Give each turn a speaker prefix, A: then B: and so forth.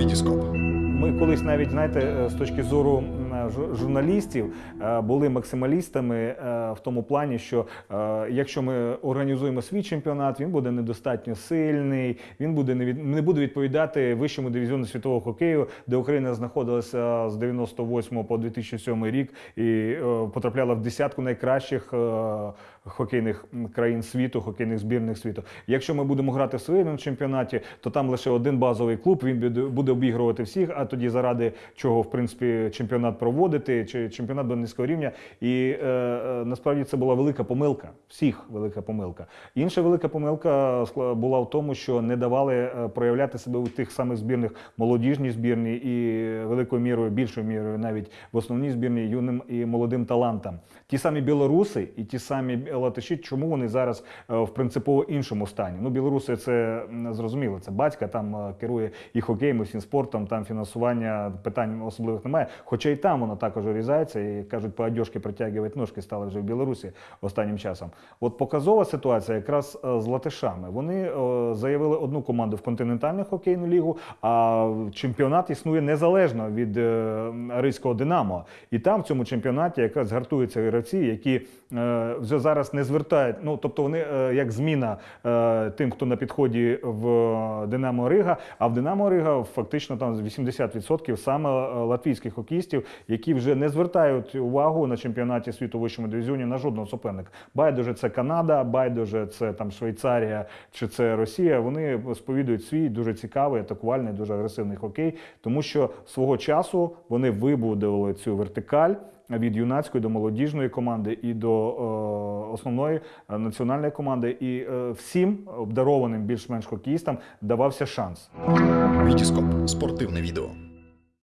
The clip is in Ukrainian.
A: Вітіскоп.
B: Ми колись навіть знаєте, з точки зору журналістів е, були максималістами е, в тому плані, що е, якщо ми організуємо свій чемпіонат, він буде недостатньо сильний, він буде не від не буде відповідати вищому дивізіону світового хокею, де Україна знаходилася з 98 по 2007 рік і потрапляла в десятку найкращих хокейних країн світу, хокейних збірних світу. Якщо ми будемо грати в своєму чемпіонаті, то там лише один базовий клуб, він буде обігрувати всіх. А тоді заради чого в принципі чемпіонат проводити, чи чемпіонат до низького рівня. І е, е, насправді це була велика помилка. Всіх велика помилка. Інша велика помилка була в тому, що не давали е, проявляти себе у тих самих збірних молодіжній збірні і великою мірою, більшою мірою, навіть в основній збірні юним і молодим талантам. Ті самі білоруси і ті самі латиші, чому вони зараз е, в принципово іншому стані? Ну, білоруси це зрозуміло, це батька, там е, керує і хокеєм, і всім спортом, там фінансування питань особливих немає. Хоча і там воно також урізається, і кажуть, по одежки притягувати ножки стали вже в Білорусі останнім часом. От показова ситуація якраз е, з латишами. Вони е, заявили одну команду в континентальну хокейну лігу, а чемпіонат існує незалежно від е, Ризького Динамо. І там в цьому чемпіонаті якраз гартуються гравці, які вже зараз не звертають. Ну тобто вони як зміна тим, хто на підході в Динамо Рига. А в Динамо Рига фактично там 80% саме латвійських хокеїстів, які вже не звертають увагу на чемпіонаті світу в вищому дивізіоні на жодного суперника. Байдуже це Канада, байдуже це там Швейцарія чи це Росія. Вони сповідують свій дуже цікавий, атакувальний, дуже агресивний хокей, тому що свого часу вони вибудували цю вертикаль. Від юнацької до молодіжної команди і до е, основної е, національної команди, і е, всім обдарованим більш-менш хокеїстам давався шанс.
A: Вітіскоп. Спортивне відео.